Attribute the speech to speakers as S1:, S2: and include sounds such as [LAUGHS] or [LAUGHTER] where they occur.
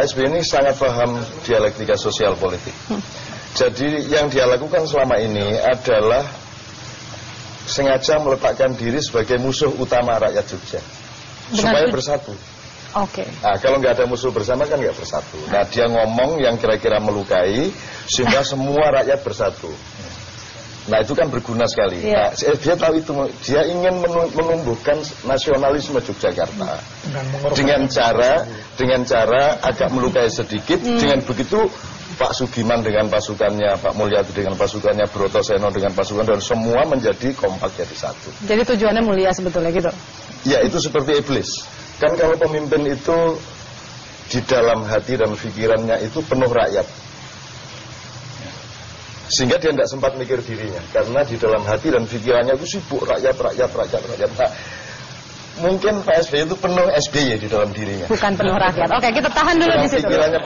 S1: Pak SBY ini sangat paham dialektika sosial politik. Jadi yang dia lakukan selama ini adalah sengaja meletakkan diri sebagai musuh utama rakyat Jogja.
S2: Dengan
S1: supaya
S2: tu-
S1: bersatu.
S2: Oke.
S1: Nah, kalau nggak ada musuh bersama kan nggak bersatu. Nah, dia ngomong yang kira-kira melukai sehingga [LAUGHS] semua rakyat bersatu. Nah, itu kan berguna sekali.
S2: Iya.
S1: Nah, dia tahu itu, dia ingin menu- menumbuhkan nasionalisme Yogyakarta dengan cara dengan cara agak melukai sedikit.
S2: Hmm.
S1: Dengan begitu Pak Sugiman dengan pasukannya, Pak Mulyadi dengan pasukannya, Broto Seno dengan pasukan dan semua menjadi kompak jadi satu.
S2: Jadi tujuannya mulia sebetulnya gitu.
S1: Ya itu seperti iblis. Kan kalau pemimpin itu di dalam hati dan pikirannya itu penuh rakyat. Sehingga dia tidak sempat mikir dirinya. Karena di dalam hati dan pikirannya itu sibuk rakyat, rakyat, rakyat, rakyat. Nah, mungkin Pak SBY itu penuh SBY di dalam dirinya.
S2: Bukan penuh rakyat. Oke, kita tahan dulu
S1: Dalam
S2: di situ.
S1: pikirannya